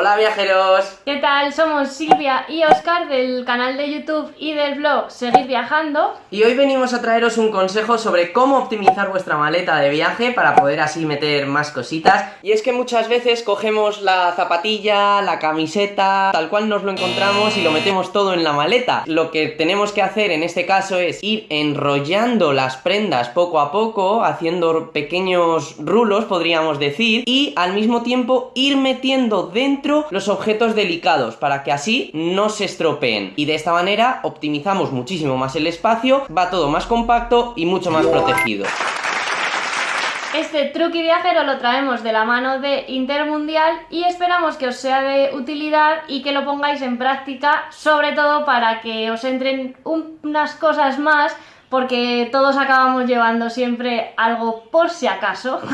Hola viajeros. ¿Qué tal? Somos Silvia y Oscar del canal de YouTube y del blog Seguir Viajando. Y hoy venimos a traeros un consejo sobre cómo optimizar vuestra maleta de viaje para poder así meter más cositas. Y es que muchas veces cogemos la zapatilla, la camiseta, tal cual nos lo encontramos y lo metemos todo en la maleta. Lo que tenemos que hacer en este caso es ir enrollando las prendas poco a poco, haciendo pequeños rulos, podríamos decir, y al mismo tiempo ir metiendo dentro los objetos delicados para que así no se estropeen. Y de esta manera optimizamos muchísimo más el espacio, va todo más compacto y mucho más protegido. Este truqui viajero lo traemos de la mano de Intermundial y esperamos que os sea de utilidad y que lo pongáis en práctica, sobre todo para que os entren unas cosas más porque todos acabamos llevando siempre algo por si acaso.